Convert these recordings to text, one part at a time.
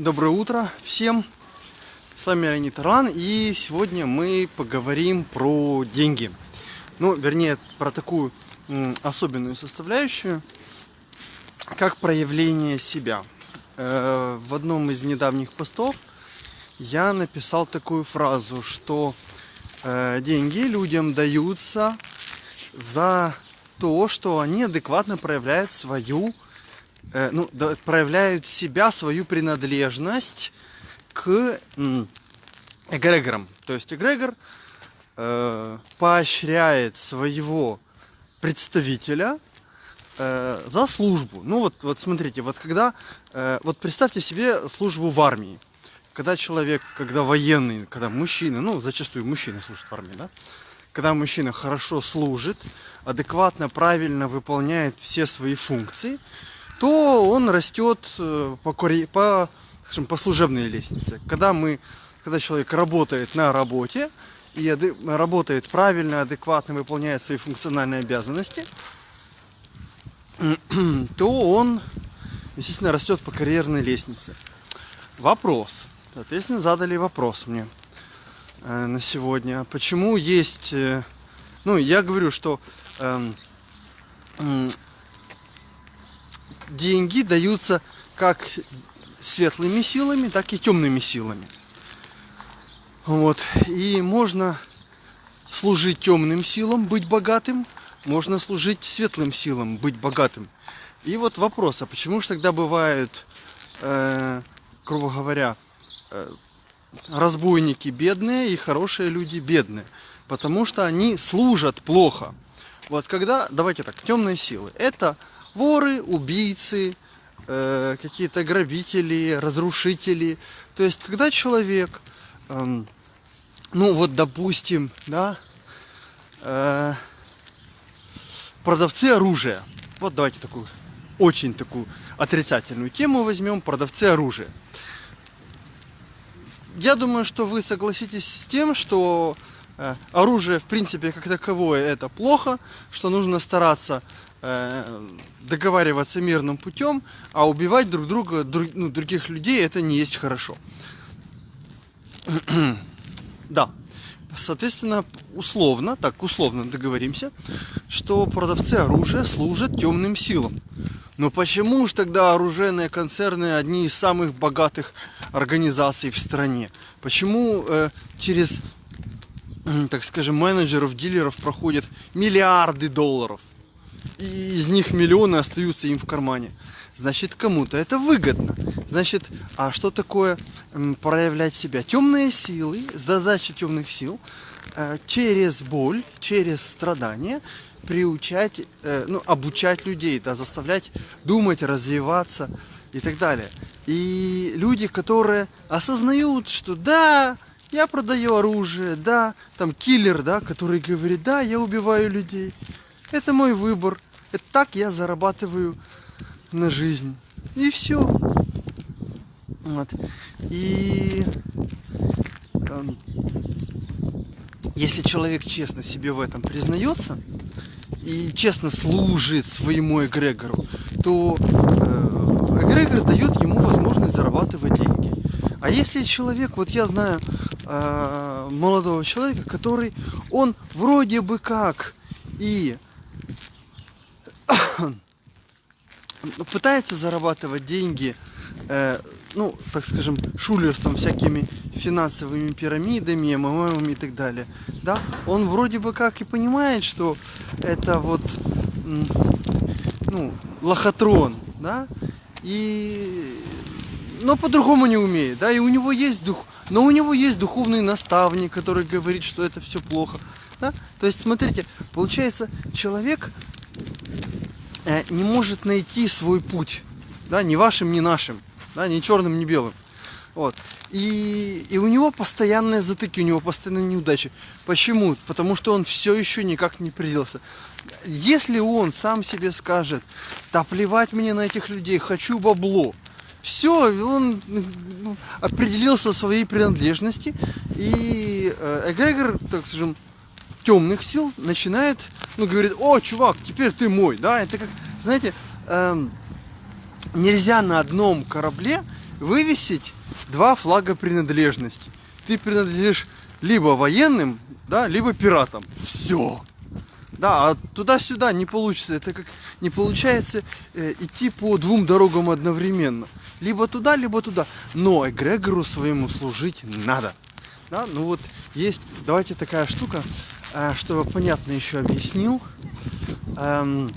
Доброе утро всем! С вами Леонид Таран и сегодня мы поговорим про деньги. Ну, вернее, про такую особенную составляющую, как проявление себя. Э, в одном из недавних постов я написал такую фразу, что э, деньги людям даются за то, что они адекватно проявляют свою Э, ну, да, проявляют себя, свою принадлежность к эгрегорам. То есть эгрегор э, поощряет своего представителя э, за службу. Ну вот, вот смотрите, вот когда, э, вот представьте себе службу в армии. Когда человек, когда военный, когда мужчина, ну зачастую мужчина служит в армии, да? Когда мужчина хорошо служит, адекватно, правильно выполняет все свои функции, то он растет э, по, по, скажем, по служебной лестнице. Когда, мы, когда человек работает на работе и работает правильно, адекватно, выполняет свои функциональные обязанности, то он, естественно, растет по карьерной лестнице. Вопрос. Соответственно, задали вопрос мне э, на сегодня. Почему есть... Э, ну, я говорю, что э, деньги даются как светлыми силами, так и темными силами. Вот. И можно служить темным силам, быть богатым, можно служить светлым силам, быть богатым. И вот вопрос, а почему же тогда бывают, э, грубо говоря, э, разбойники бедные и хорошие люди бедные? Потому что они служат плохо. Вот когда, давайте так, темные силы, это воры, убийцы, э, какие-то грабители, разрушители. То есть, когда человек, э, ну вот, допустим, да, э, продавцы оружия. Вот давайте такую, очень такую отрицательную тему возьмем, продавцы оружия. Я думаю, что вы согласитесь с тем, что э, оружие, в принципе, как таковое, это плохо, что нужно стараться договариваться мирным путем, а убивать друг друга, друг, ну, других людей, это не есть хорошо. да. Соответственно, условно, так условно договоримся, что продавцы оружия служат темным силам. Но почему же тогда оружейные концерны одни из самых богатых организаций в стране? Почему э, через, э, так скажем, менеджеров, дилеров проходят миллиарды долларов? И из них миллионы остаются им в кармане. Значит, кому-то это выгодно. Значит, а что такое проявлять себя? Темные силы, задача темных сил э, через боль, через страдания приучать, э, ну, обучать людей, да, заставлять думать, развиваться и так далее. И люди, которые осознают, что да, я продаю оружие, да, там киллер, да, который говорит, да, я убиваю людей, это мой выбор. Это так я зарабатываю на жизнь. И все. Вот. И э, если человек честно себе в этом признается и честно служит своему эгрегору, то э, эгрегор дает ему возможность зарабатывать деньги. А если человек, вот я знаю э, молодого человека, который, он вроде бы как и пытается зарабатывать деньги, э, ну, так скажем, шулерством, всякими финансовыми пирамидами, МММами и так далее, да, он вроде бы как и понимает, что это вот, ну, лохотрон, да, и, но по-другому не умеет, да, и у него есть дух, но у него есть духовный наставник, который говорит, что это все плохо, да, то есть, смотрите, получается, человек не может найти свой путь, да, ни вашим, ни нашим, да, ни черным, ни белым. Вот. И, и у него постоянные затыки, у него постоянные неудачи. Почему? Потому что он все еще никак не придется. Если он сам себе скажет, да плевать мне на этих людей, хочу бабло, все, он ну, определился в своей принадлежности, и э, эгрегор, так скажем, темных сил начинает, ну, говорит, о, чувак, теперь ты мой, да, это как, знаете, эм, нельзя на одном корабле вывесить два флага принадлежности. Ты принадлежишь либо военным, да, либо пиратам. Все. Да, а туда-сюда не получится. Это как не получается э, идти по двум дорогам одновременно. Либо туда, либо туда. Но эгрегору своему служить надо. Да, ну вот есть, давайте такая штука, чтобы понятно еще объяснил, эм,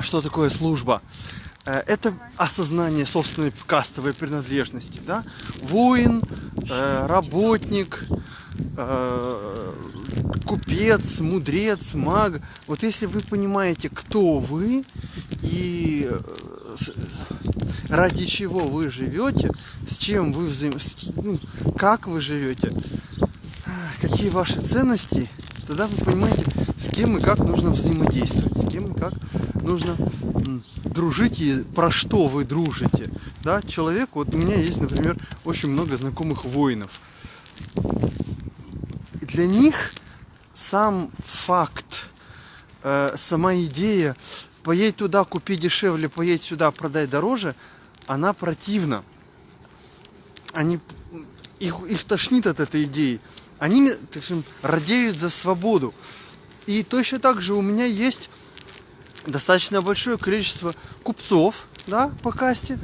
что такое служба. Э, это осознание собственной кастовой принадлежности. Да? Воин, э, работник, э, купец, мудрец, маг. Вот если вы понимаете, кто вы и ради чего вы живете, с чем вы взаим... ну, как вы живете, какие ваши ценности, тогда вы понимаете, с кем и как нужно взаимодействовать, с кем и как нужно дружить и про что вы дружите. Да, человек, вот у меня есть, например, очень много знакомых воинов. Для них сам факт, э, сама идея, поедь туда, купи дешевле, поедь сюда, продай дороже, она противна. Они, их, их тошнит от этой идеи. Они, так скажем, радеют за свободу. И точно так же у меня есть достаточно большое количество купцов да, по касте,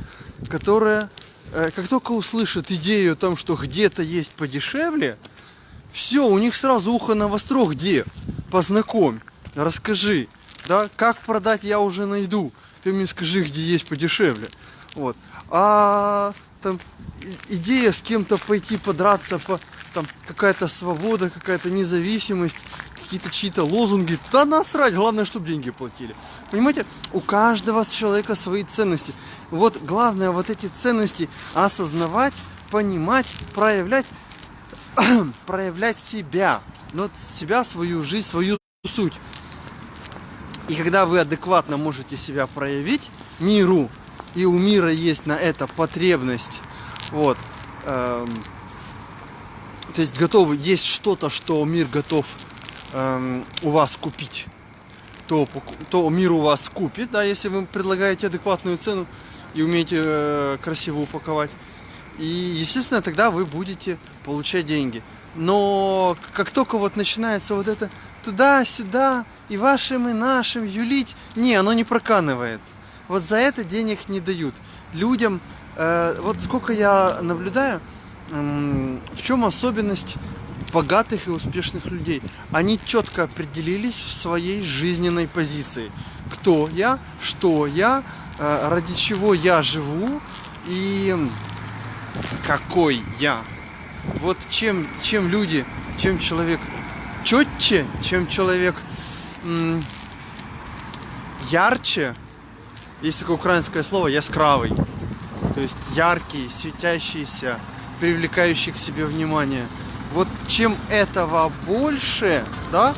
которые, э, как только услышат идею о том, что где-то есть подешевле, все, у них сразу ухо на востро, где? Познакомь, расскажи, да, как продать я уже найду. Ты мне скажи, где есть подешевле. Вот. А там идея с кем-то пойти подраться, по, там какая-то свобода, какая-то независимость, какие-то чьи-то лозунги. Да насрать, главное, чтобы деньги платили. Понимаете, у каждого человека свои ценности. Вот главное вот эти ценности осознавать, понимать, проявлять проявлять себя, но себя, свою жизнь, свою суть. И когда вы адекватно можете себя проявить миру, и у мира есть на это потребность, вот, эм, то есть готовы, есть что-то, что мир готов эм, у вас купить, то, то мир у вас купит, да, если вы предлагаете адекватную цену и умеете э, красиво упаковать. И, естественно, тогда вы будете получать деньги. Но как только вот начинается вот это туда-сюда, и вашим, и нашим юлить, не, оно не проканывает. Вот за это денег не дают. Людям, э, вот сколько я наблюдаю, в чем особенность богатых и успешных людей. Они четко определились в своей жизненной позиции. Кто я, что я, э, ради чего я живу и какой я. Вот чем, чем люди, чем человек четче, чем человек ярче, есть такое украинское слово яскравый. То есть яркий, светящийся, привлекающий к себе внимание. Вот чем этого больше, да,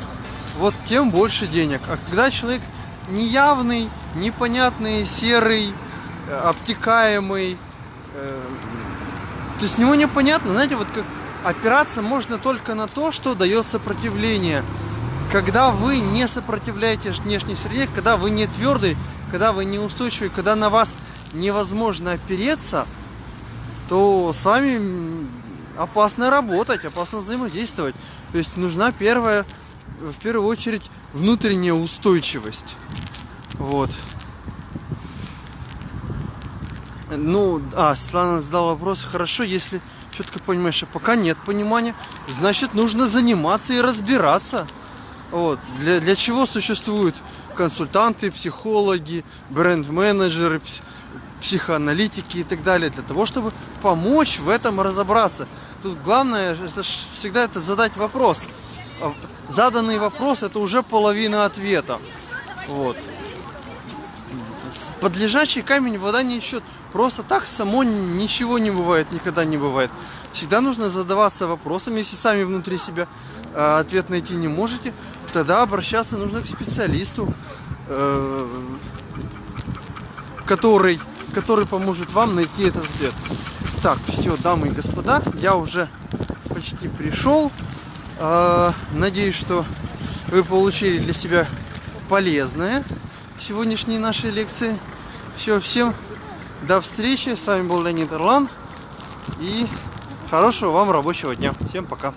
вот тем больше денег. А когда человек неявный, непонятный, серый, э, обтекаемый, э, то с него непонятно, знаете, вот как опираться можно только на то, что дает сопротивление. Когда вы не сопротивляете внешней среде, когда вы не твердый, когда вы не устойчивый, когда на вас невозможно опереться, то с вами опасно работать, опасно взаимодействовать. То есть нужна первая, в первую очередь, внутренняя устойчивость. Вот. Ну, а, Светлана задала вопрос, хорошо, если четко понимаешь, а пока нет понимания, значит нужно заниматься и разбираться. Вот. Для, для чего существуют консультанты, психологи, бренд-менеджеры, психоаналитики и так далее, для того, чтобы помочь в этом разобраться. Тут главное это всегда это задать вопрос. А заданный вопрос это уже половина ответа. Вот. Под лежачий камень вода не ищет. Просто так само ничего не бывает, никогда не бывает. Всегда нужно задаваться вопросом. Если сами внутри себя э, ответ найти не можете, тогда обращаться нужно к специалисту, э, который, который поможет вам найти этот ответ. Так, все, дамы и господа, я уже почти пришел. Э, надеюсь, что вы получили для себя полезное сегодняшней нашей лекции. Все, всем До встречи. С вами был Леонид Орлан. И хорошего вам рабочего дня. Всем пока.